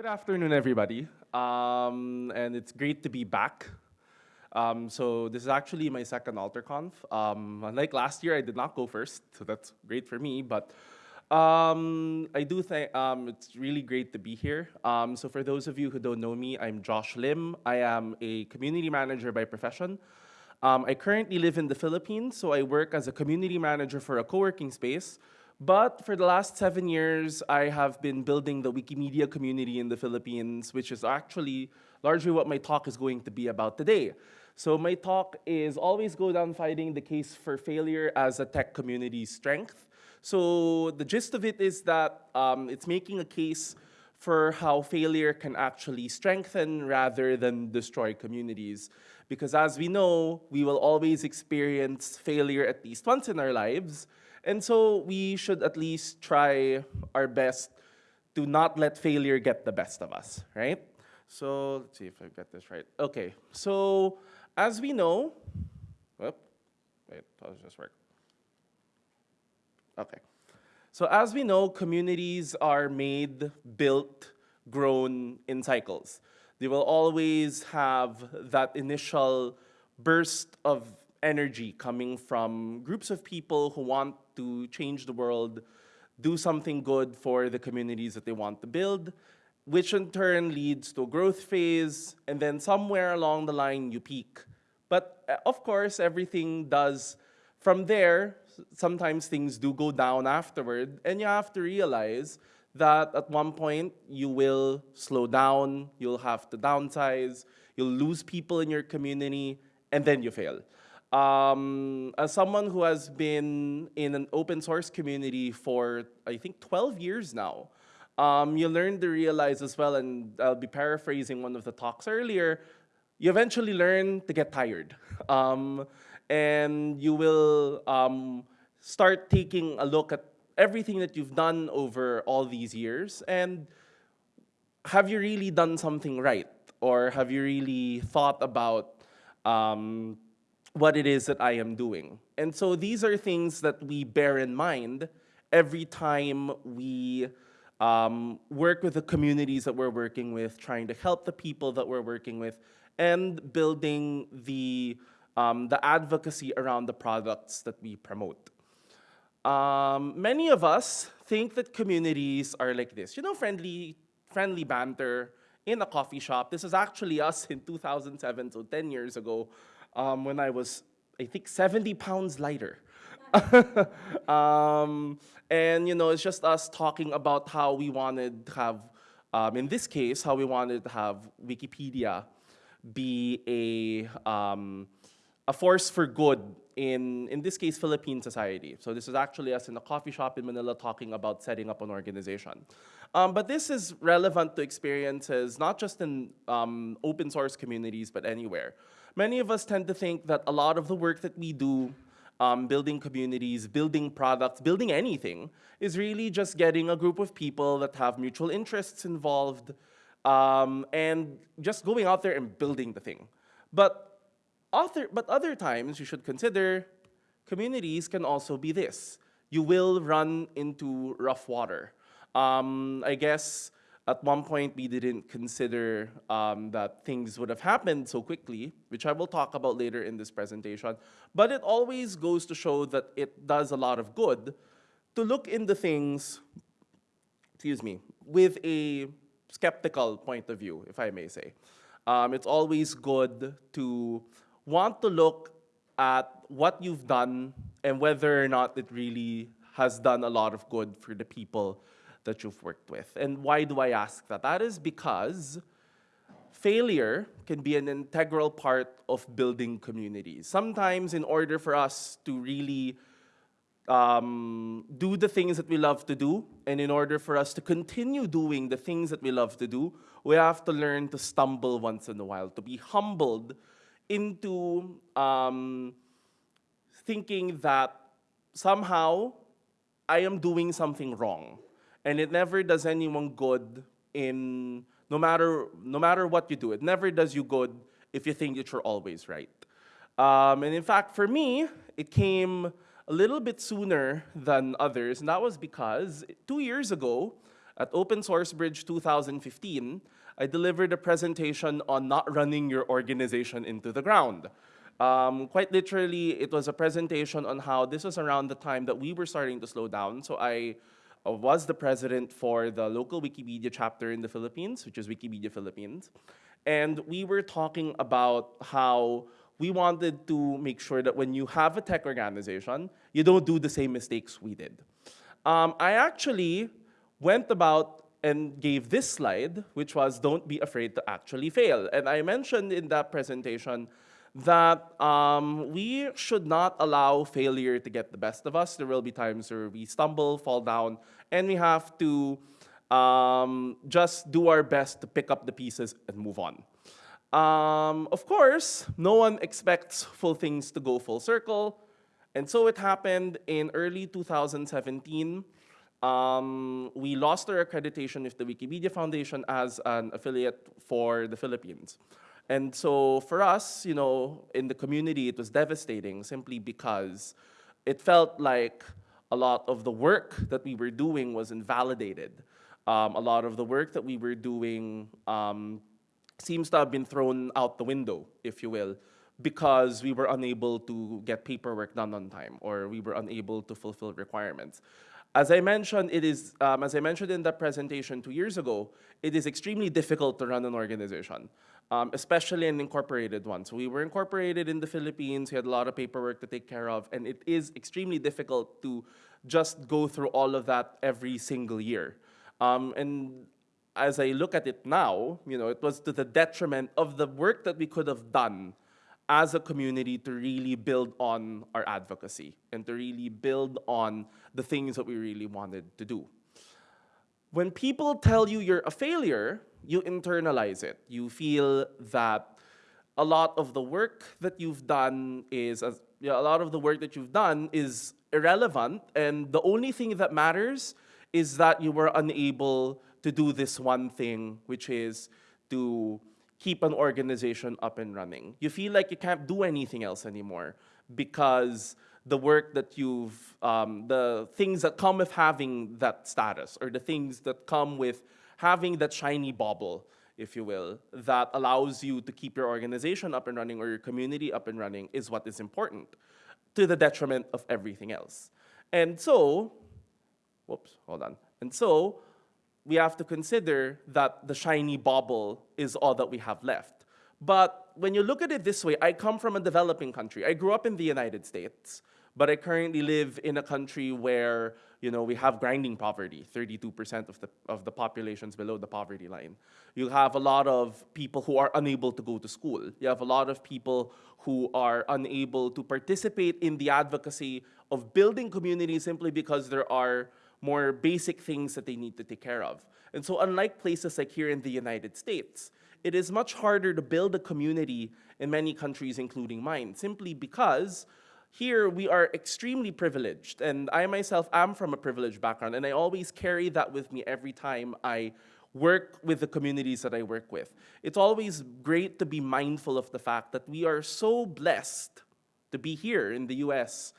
Good afternoon, everybody. Um, and it's great to be back. Um, so this is actually my second AlterConf. Um, unlike last year, I did not go first, so that's great for me. But um, I do think um, it's really great to be here. Um, so for those of you who don't know me, I'm Josh Lim. I am a community manager by profession. I currently live in the Philippines, so I work as a community manager for a co-working space. But for the last seven years, I have been building the Wikimedia community in the Philippines, which is actually largely what my talk is going to be about today. So my talk is always go down fighting the case for failure as a tech community strength. So the gist of it is that um, it's making a case for how failure can actually strengthen rather than destroy communities. Because as we know, we will always experience failure at least once in our lives. And so we should at least try our best to not let failure get the best of us, right? So let's see if I get this right. Okay, so as we know, whoop, wait, how does this work? Okay. So as we know, communities are made, built, grown in cycles. They will always have that initial burst of energy coming from groups of people who want to change the world, do something good for the communities that they want to build, which in turn leads to a growth phase, and then somewhere along the line you peak. But uh, of course, everything does, from there, sometimes things do go down afterward, and you have to realize that at one point you will slow down, you'll have to downsize, you'll lose people in your community, and then you fail. Um, as someone who has been in an open source community for, I think, 12 years now, um, you learn to realize as well, and I'll be paraphrasing one of the talks earlier, you eventually learn to get tired. Um, and you will um, start taking a look at everything that you've done over all these years and have you really done something right? Or have you really thought about um, what it is that I am doing? And so these are things that we bear in mind every time we um, work with the communities that we're working with, trying to help the people that we're working with, and building the, um, the advocacy around the products that we promote. Um, many of us think that communities are like this, you know, friendly, friendly banter in a coffee shop. This is actually us in 2007, so 10 years ago, um, when I was, I think, 70 pounds lighter. um, and, you know, it's just us talking about how we wanted to have, um, in this case, how we wanted to have Wikipedia be a, um, a force for good in, in this case, Philippine society. So this is actually us in a coffee shop in Manila talking about setting up an organization. Um, but this is relevant to experiences, not just in um, open source communities, but anywhere. Many of us tend to think that a lot of the work that we do, um, building communities, building products, building anything, is really just getting a group of people that have mutual interests involved, um, and just going out there and building the thing. But other, but other times you should consider communities can also be this. You will run into rough water. Um, I guess at one point we didn't consider um, that things would have happened so quickly, which I will talk about later in this presentation. But it always goes to show that it does a lot of good to look into things, excuse me, with a skeptical point of view, if I may say. Um, it's always good to want to look at what you've done and whether or not it really has done a lot of good for the people that you've worked with. And why do I ask that? That is because failure can be an integral part of building communities. Sometimes in order for us to really um, do the things that we love to do, and in order for us to continue doing the things that we love to do, we have to learn to stumble once in a while, to be humbled into um, thinking that somehow I am doing something wrong. And it never does anyone good in, no matter, no matter what you do, it never does you good if you think that you're always right. Um, and in fact, for me, it came a little bit sooner than others, and that was because two years ago, At Open Source Bridge 2015, I delivered a presentation on not running your organization into the ground. Um, quite literally, it was a presentation on how this was around the time that we were starting to slow down. So I was the president for the local Wikipedia chapter in the Philippines, which is Wikimedia Philippines. And we were talking about how we wanted to make sure that when you have a tech organization, you don't do the same mistakes we did. Um, I actually went about and gave this slide, which was don't be afraid to actually fail. And I mentioned in that presentation that um, we should not allow failure to get the best of us. There will be times where we stumble, fall down, and we have to um, just do our best to pick up the pieces and move on. Um, of course, no one expects full things to go full circle. And so it happened in early 2017. Um, we lost our accreditation with the Wikimedia Foundation as an affiliate for the Philippines. And so for us, you know, in the community, it was devastating simply because it felt like a lot of the work that we were doing was invalidated. Um, a lot of the work that we were doing um, seems to have been thrown out the window, if you will, because we were unable to get paperwork done on time or we were unable to fulfill requirements. As I mentioned, it is, um, as I mentioned in the presentation two years ago, it is extremely difficult to run an organization, um, especially an incorporated one. So we were incorporated in the Philippines, we had a lot of paperwork to take care of, and it is extremely difficult to just go through all of that every single year. Um, and as I look at it now, you know, it was to the detriment of the work that we could have done as a community to really build on our advocacy and to really build on the things that we really wanted to do. When people tell you you're a failure, you internalize it. You feel that a lot of the work that you've done is, you know, a lot of the work that you've done is irrelevant and the only thing that matters is that you were unable to do this one thing, which is to keep an organization up and running. You feel like you can't do anything else anymore because the work that you've, um, the things that come with having that status or the things that come with having that shiny bauble, if you will, that allows you to keep your organization up and running or your community up and running is what is important to the detriment of everything else. And so, whoops, hold on. And so, we have to consider that the shiny bauble is all that we have left. But when you look at it this way, I come from a developing country. I grew up in the United States, but I currently live in a country where you know, we have grinding poverty. 32% of the, of the population is below the poverty line. You have a lot of people who are unable to go to school. You have a lot of people who are unable to participate in the advocacy of building communities simply because there are more basic things that they need to take care of. And so unlike places like here in the United States, it is much harder to build a community in many countries, including mine, simply because here we are extremely privileged. And I myself am from a privileged background, and I always carry that with me every time I work with the communities that I work with. It's always great to be mindful of the fact that we are so blessed to be here in the US,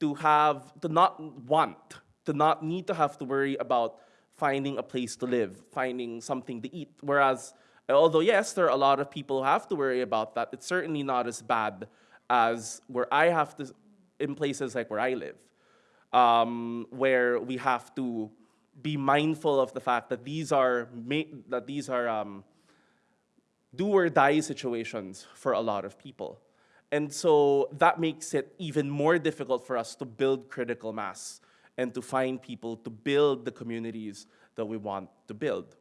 to have, to not want to not need to have to worry about finding a place to live, finding something to eat. Whereas, although yes, there are a lot of people who have to worry about that, it's certainly not as bad as where I have to, in places like where I live, um, where we have to be mindful of the fact that these are, that these are um, do or die situations for a lot of people. And so that makes it even more difficult for us to build critical mass and to find people to build the communities that we want to build.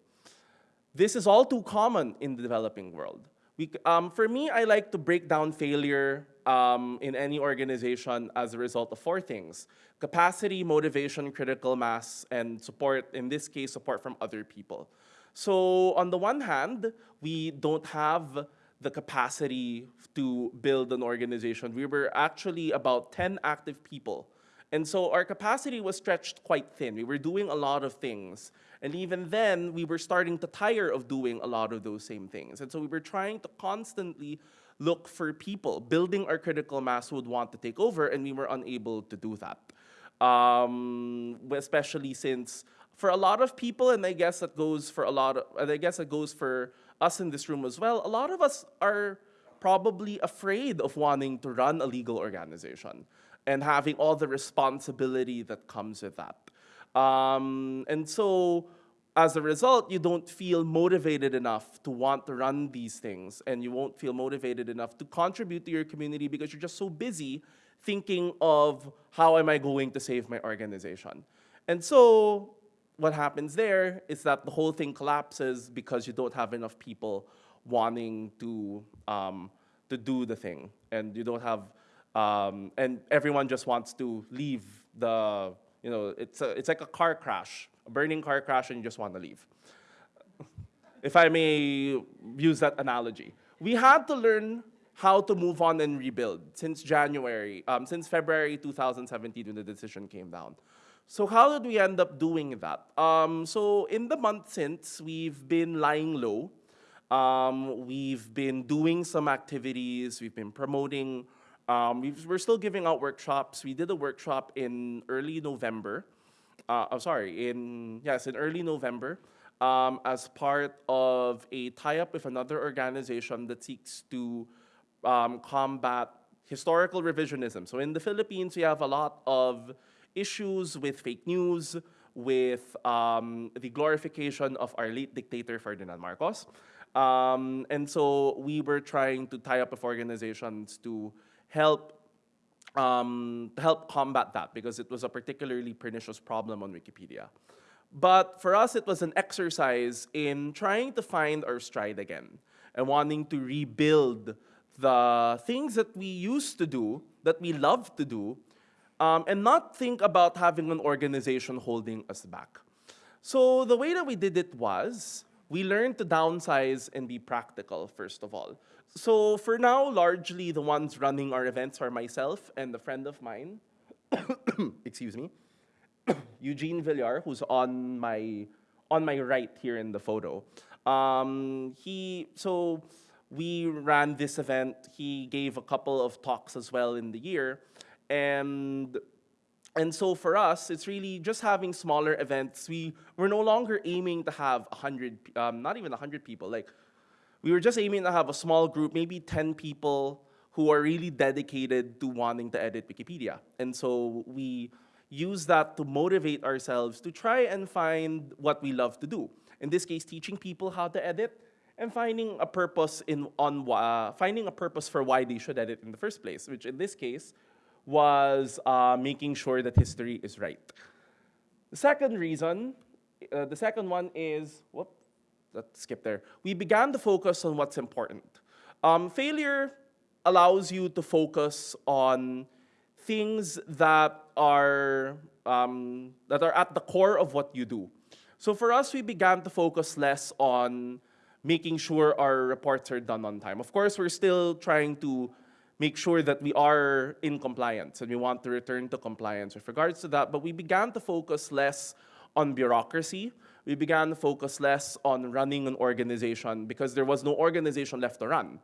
This is all too common in the developing world. We, um, for me, I like to break down failure um, in any organization as a result of four things. Capacity, motivation, critical mass, and support, in this case, support from other people. So on the one hand, we don't have the capacity to build an organization. We were actually about 10 active people and so our capacity was stretched quite thin. We were doing a lot of things. And even then, we were starting to tire of doing a lot of those same things. And so we were trying to constantly look for people, building our critical mass would want to take over, and we were unable to do that. Um, especially since for a lot of people, and I guess that goes for a lot of, and I guess that goes for us in this room as well, a lot of us are probably afraid of wanting to run a legal organization and having all the responsibility that comes with that. Um, and so as a result, you don't feel motivated enough to want to run these things and you won't feel motivated enough to contribute to your community because you're just so busy thinking of how am I going to save my organization. And so what happens there is that the whole thing collapses because you don't have enough people wanting to, um, to do the thing. And you don't have, um, and everyone just wants to leave the, you know, it's, a, it's like a car crash, a burning car crash and you just want to leave. if I may use that analogy. We had to learn how to move on and rebuild since January, um, since February 2017 when the decision came down. So how did we end up doing that? Um, so in the month since, we've been lying low. Um, we've been doing some activities. We've been promoting. Um, we are still giving out workshops. We did a workshop in early November. Uh, I'm sorry, in yes, in early November, um, as part of a tie-up with another organization that seeks to um, combat historical revisionism. So in the Philippines, we have a lot of issues with fake news, with um, the glorification of our late dictator Ferdinand Marcos. Um, and so we were trying to tie up with organizations to help um, help combat that because it was a particularly pernicious problem on Wikipedia. But for us, it was an exercise in trying to find our stride again and wanting to rebuild the things that we used to do, that we love to do, um, and not think about having an organization holding us back. So the way that we did it was, we learned to downsize and be practical, first of all. So for now, largely the ones running our events are myself and a friend of mine, excuse me, Eugene Villar, who's on my, on my right here in the photo. Um, he, so we ran this event. He gave a couple of talks as well in the year. And, and so for us, it's really just having smaller events. We, we're no longer aiming to have 100, um, not even 100 people. Like, we were just aiming to have a small group, maybe 10 people who are really dedicated to wanting to edit Wikipedia. And so we use that to motivate ourselves to try and find what we love to do. In this case, teaching people how to edit and finding a purpose in on uh, finding a purpose for why they should edit in the first place, which in this case was uh, making sure that history is right. The second reason, uh, the second one is, whoop, let's skip there. We began to focus on what's important. Um, failure allows you to focus on things that are, um, that are at the core of what you do. So for us, we began to focus less on making sure our reports are done on time. Of course, we're still trying to make sure that we are in compliance and we want to return to compliance with regards to that. But we began to focus less on bureaucracy. We began to focus less on running an organization because there was no organization left to run.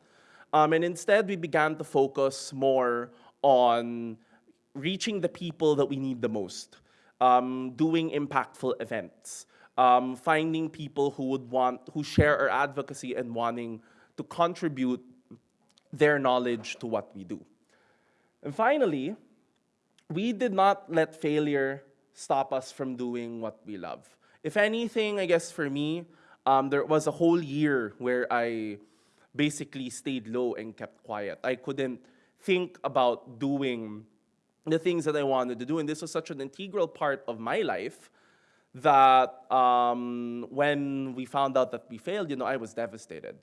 Um, and instead, we began to focus more on reaching the people that we need the most, um, doing impactful events, um, finding people who would want, who share our advocacy and wanting to contribute their knowledge to what we do. And finally, we did not let failure stop us from doing what we love. If anything, I guess for me, um, there was a whole year where I basically stayed low and kept quiet. I couldn't think about doing the things that I wanted to do. And this was such an integral part of my life that um, when we found out that we failed, you know, I was devastated.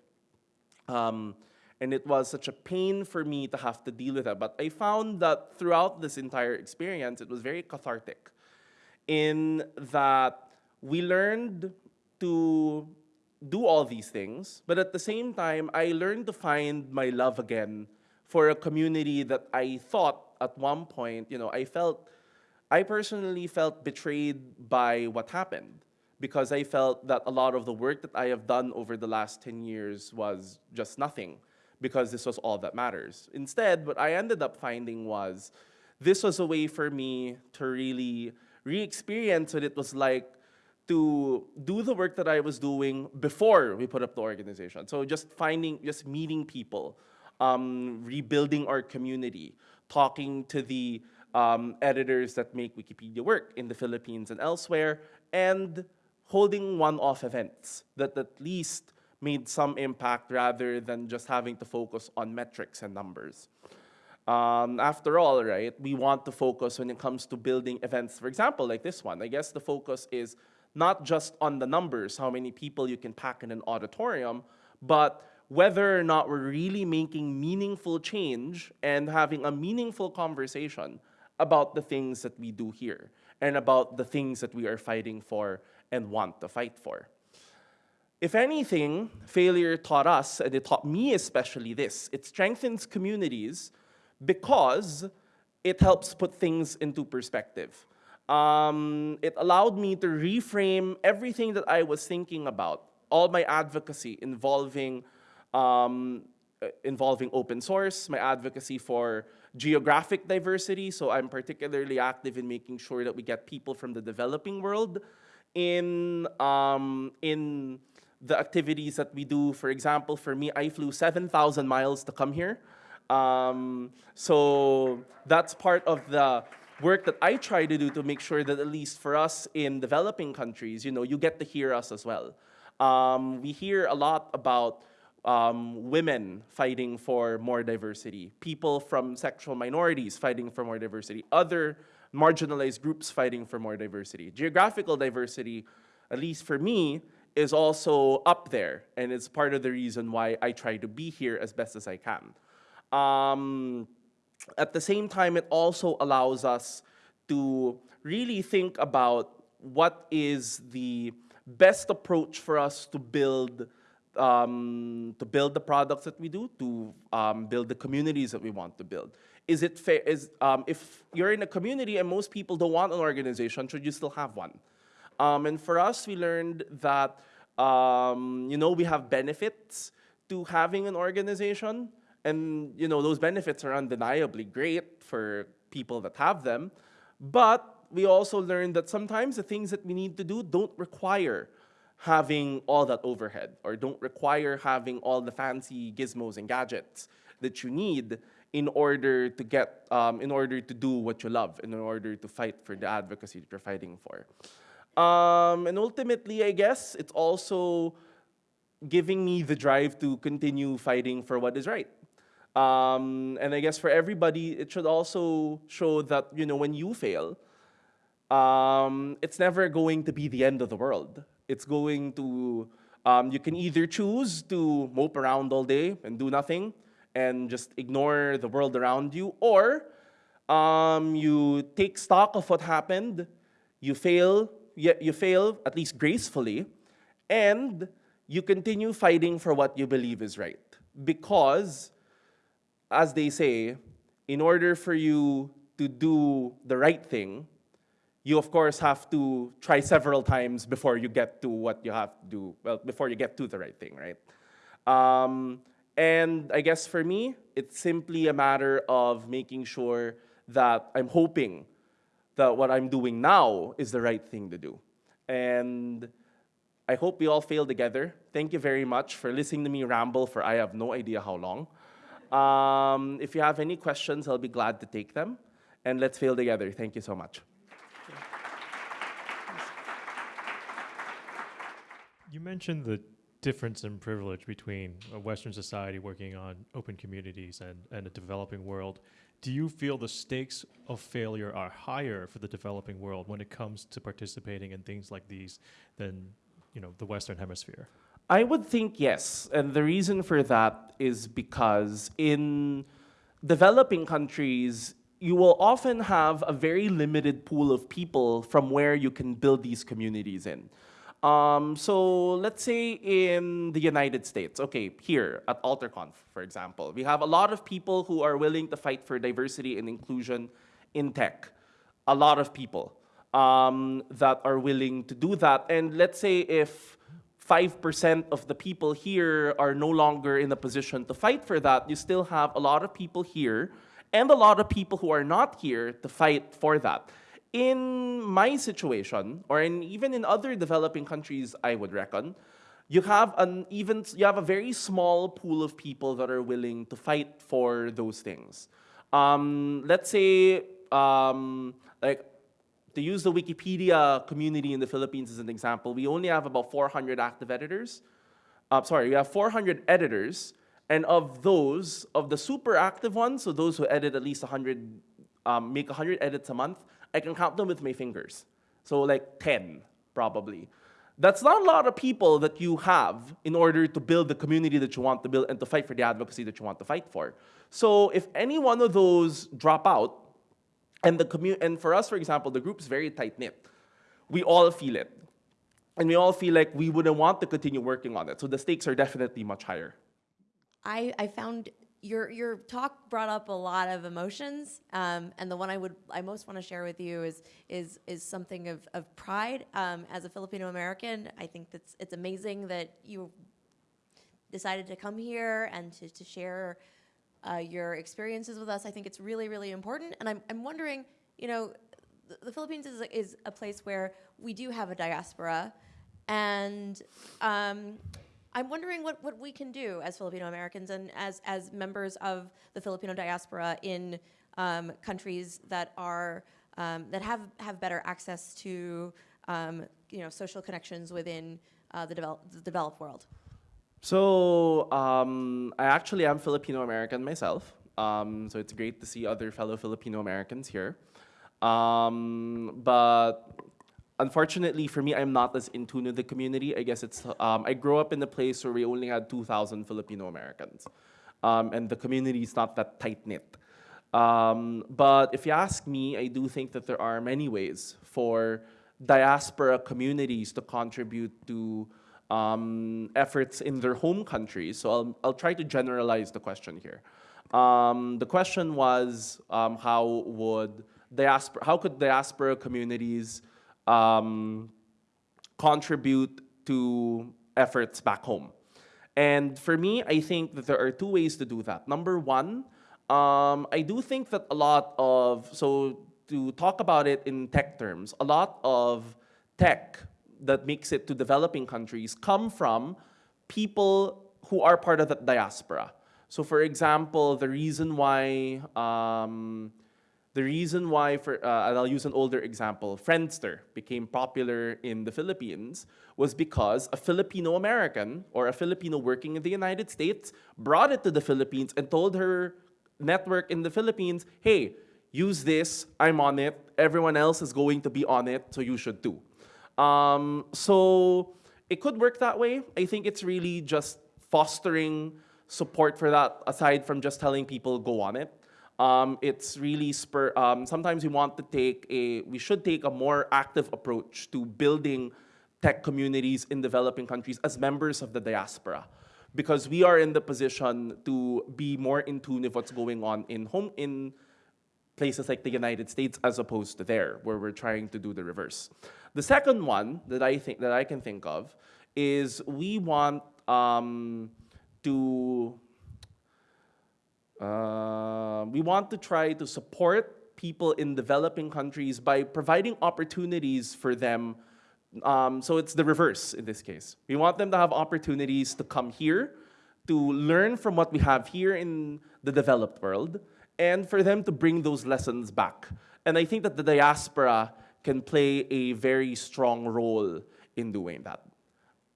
Um, and it was such a pain for me to have to deal with that. But I found that throughout this entire experience, it was very cathartic in that we learned to do all these things, but at the same time, I learned to find my love again for a community that I thought at one point, you know, I felt, I personally felt betrayed by what happened because I felt that a lot of the work that I have done over the last 10 years was just nothing because this was all that matters. Instead, what I ended up finding was this was a way for me to really re-experience what it was like to do the work that I was doing before we put up the organization. So just finding, just meeting people, um, rebuilding our community, talking to the um, editors that make Wikipedia work in the Philippines and elsewhere, and holding one-off events that at least made some impact rather than just having to focus on metrics and numbers. Um, after all, right, we want to focus when it comes to building events, for example, like this one. I guess the focus is not just on the numbers, how many people you can pack in an auditorium, but whether or not we're really making meaningful change and having a meaningful conversation about the things that we do here and about the things that we are fighting for and want to fight for. If anything, failure taught us, and it taught me especially this, it strengthens communities because it helps put things into perspective. Um, it allowed me to reframe everything that I was thinking about, all my advocacy involving, um, uh, involving open source, my advocacy for geographic diversity. So I'm particularly active in making sure that we get people from the developing world in, um, in the activities that we do. For example, for me, I flew 7,000 miles to come here. Um, so that's part of the work that I try to do to make sure that at least for us in developing countries, you know, you get to hear us as well. Um, we hear a lot about um, women fighting for more diversity, people from sexual minorities fighting for more diversity, other marginalized groups fighting for more diversity. Geographical diversity, at least for me, is also up there, and it's part of the reason why I try to be here as best as I can. Um, at the same time, it also allows us to really think about what is the best approach for us to build um, to build the products that we do, to um, build the communities that we want to build. Is it fair, is, um, if you're in a community and most people don't want an organization, should you still have one? Um, and for us, we learned that, um, you know, we have benefits to having an organization, and you know, those benefits are undeniably great for people that have them. But we also learned that sometimes the things that we need to do don't require having all that overhead or don't require having all the fancy gizmos and gadgets that you need in order to get, um, in order to do what you love, in order to fight for the advocacy that you're fighting for. Um, and ultimately, I guess, it's also giving me the drive to continue fighting for what is right. Um, and I guess for everybody, it should also show that, you know, when you fail, um, it's never going to be the end of the world. It's going to, um, you can either choose to mope around all day and do nothing and just ignore the world around you, or um, you take stock of what happened, you fail, you, you fail at least gracefully, and you continue fighting for what you believe is right. Because as they say, in order for you to do the right thing, you of course have to try several times before you get to what you have to do, well, before you get to the right thing, right? Um, and I guess for me, it's simply a matter of making sure that I'm hoping that what I'm doing now is the right thing to do. And I hope we all fail together. Thank you very much for listening to me ramble for I have no idea how long. Um, if you have any questions, I'll be glad to take them. And let's fail together. Thank you so much. You mentioned the difference in privilege between a Western society working on open communities and, and a developing world. Do you feel the stakes of failure are higher for the developing world when it comes to participating in things like these than you know, the Western Hemisphere? I would think yes. And the reason for that is because in developing countries, you will often have a very limited pool of people from where you can build these communities in. Um, so let's say in the United States, okay, here at AlterConf, for example, we have a lot of people who are willing to fight for diversity and inclusion in tech. A lot of people um, that are willing to do that. And let's say if 5% of the people here are no longer in a position to fight for that, you still have a lot of people here and a lot of people who are not here to fight for that. in my situation, or in even in other developing countries, I would reckon, you have an even you have a very small pool of people that are willing to fight for those things. Um, let's say, um, like, to use the Wikipedia community in the Philippines as an example, we only have about 400 active editors. Uh, sorry, we have 400 editors, and of those, of the super active ones, so those who edit at least 100, um, make 100 edits a month, I can count them with my fingers. So like 10, probably. That's not a lot of people that you have in order to build the community that you want to build and to fight for the advocacy that you want to fight for. So if any one of those drop out, and the and for us, for example, the group's very tight knit. We all feel it. And we all feel like we wouldn't want to continue working on it. So the stakes are definitely much higher. I, I found your your talk brought up a lot of emotions, um, and the one I would I most want to share with you is is is something of, of pride. Um, as a Filipino American, I think that's it's amazing that you decided to come here and to, to share uh, your experiences with us. I think it's really really important, and I'm I'm wondering, you know, the, the Philippines is a, is a place where we do have a diaspora, and um, I'm wondering what, what we can do as Filipino Americans and as, as members of the Filipino diaspora in um, countries that are um, that have, have better access to um, you know social connections within uh, the, develop, the developed world. So um, I actually am Filipino American myself. Um, so it's great to see other fellow Filipino Americans here. Um, but unfortunately for me, I'm not as in tune with the community. I guess it's, um, I grew up in a place where we only had 2,000 Filipino Americans. Um, and the community is not that tight knit. Um, but if you ask me, I do think that there are many ways for diaspora communities to contribute to um, efforts in their home countries. So I'll, I'll try to generalize the question here. Um, the question was um, how would diaspora, how could diaspora communities um, contribute to efforts back home. And for me, I think that there are two ways to do that. Number one, um, I do think that a lot of, so to talk about it in tech terms, a lot of tech that makes it to developing countries come from people who are part of the diaspora. So for example, the reason why um, the reason why, for, uh, and I'll use an older example, Friendster became popular in the Philippines was because a Filipino American or a Filipino working in the United States brought it to the Philippines and told her network in the Philippines, hey, use this, I'm on it, everyone else is going to be on it, so you should too. Um, so it could work that way. I think it's really just fostering support for that aside from just telling people go on it. Um, it's really spur, um, sometimes we want to take a, we should take a more active approach to building tech communities in developing countries as members of the diaspora. Because we are in the position to be more in tune with what's going on in home, in places like the United States as opposed to there, where we're trying to do the reverse. The second one that I think that I can think of is we want um, to uh, we want to try to support people in developing countries by providing opportunities for them. Um, so it's the reverse in this case. We want them to have opportunities to come here, to learn from what we have here in the developed world, and for them to bring those lessons back. And I think that the diaspora can play a very strong role in doing that.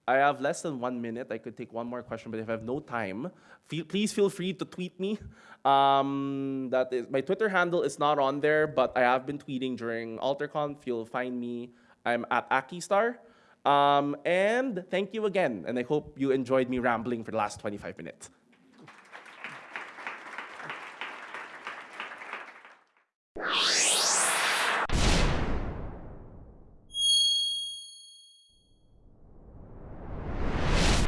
I have less than one minute. I could take one more question, but if I have no time, feel, please feel free to tweet me. Um, that is, my Twitter handle is not on there, but I have been tweeting during AlterConf. You'll find me. I'm at Akistar. Um, and thank you again. And I hope you enjoyed me rambling for the last 25 minutes.